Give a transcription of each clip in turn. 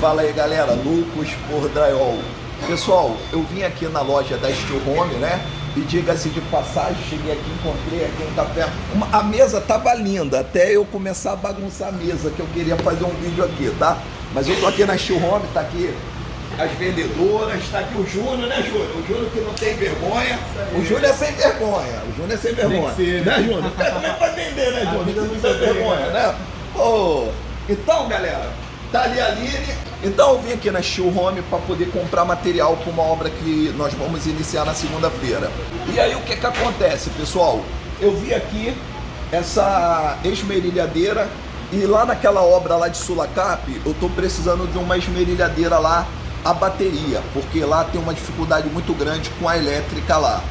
Fala aí galera, Lucas por Drywall. Pessoal, eu vim aqui na loja da Steel Home, né? E diga-se de passagem, cheguei aqui, encontrei aqui um café. Uma, a mesa tava linda, até eu começar a bagunçar a mesa, que eu queria fazer um vídeo aqui, tá? Mas eu tô aqui na Steel Home, tá aqui as vendedoras, tá aqui o Júnior, né, Júnior? O Júnior que não tem vergonha. O Júnior é sem vergonha. O Júnior é sem vergonha. Ser, né, Júnior? Como é que vai vender, né, Júnior? Não tem vergonha, né? Oh, então, galera, tá ali a Aline. Então eu vim aqui na Steel Home para poder comprar material para uma obra que nós vamos iniciar na segunda-feira. E aí o que que acontece, pessoal? Eu vi aqui essa esmerilhadeira e lá naquela obra lá de Sulacap, eu tô precisando de uma esmerilhadeira lá a bateria, porque lá tem uma dificuldade muito grande com a elétrica lá.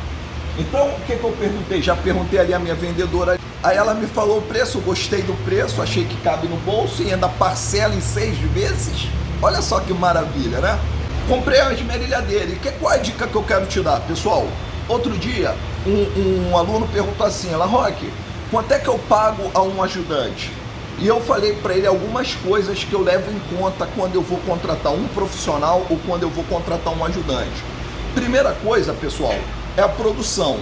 Então, o que, que eu perguntei? Já perguntei ali a minha vendedora. Aí ela me falou o preço, gostei do preço, achei que cabe no bolso e ainda parcela em seis vezes. Olha só que maravilha, né? Comprei a esmerilhadeira. E que, qual é a dica que eu quero te dar, pessoal? Outro dia, um, um aluno perguntou assim, ela, Rock, quanto é que eu pago a um ajudante? E eu falei para ele algumas coisas que eu levo em conta quando eu vou contratar um profissional ou quando eu vou contratar um ajudante. Primeira coisa, pessoal, é a produção.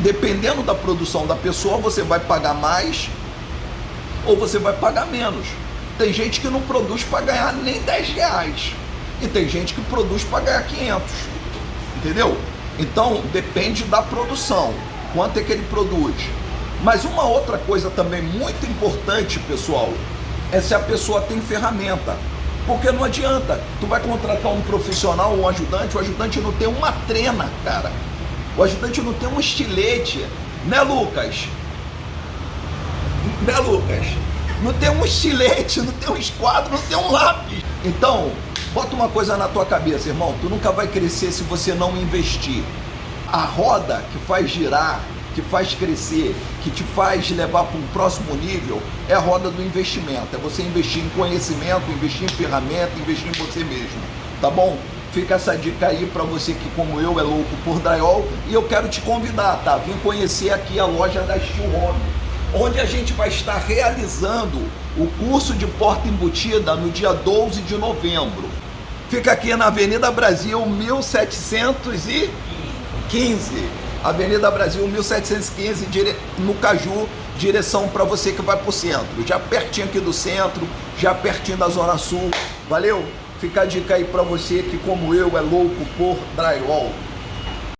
Dependendo da produção da pessoa, você vai pagar mais ou você vai pagar menos. Tem gente que não produz para ganhar nem 10 reais. E tem gente que produz para ganhar 500. Entendeu? Então, depende da produção. Quanto é que ele produz? Mas uma outra coisa também muito importante, pessoal, é se a pessoa tem ferramenta. Porque não adianta, tu vai contratar um profissional, um ajudante, o ajudante não tem uma trena, cara. O ajudante não tem um estilete, né, Lucas? Né, Lucas? Não tem um estilete, não tem um esquadro, não tem um lápis. Então, bota uma coisa na tua cabeça, irmão. Tu nunca vai crescer se você não investir. A roda que faz girar que faz crescer, que te faz levar para um próximo nível, é a roda do investimento. É você investir em conhecimento, investir em ferramenta, investir em você mesmo. Tá bom? Fica essa dica aí para você que, como eu, é louco por drywall. E eu quero te convidar, tá? Vim conhecer aqui a loja da Steel Home, onde a gente vai estar realizando o curso de porta embutida no dia 12 de novembro. Fica aqui na Avenida Brasil 1715. Avenida Brasil 1715, dire... no Caju, direção para você que vai para o centro. Já pertinho aqui do centro, já pertinho da Zona Sul. Valeu? Fica a dica aí para você que, como eu, é louco por drywall.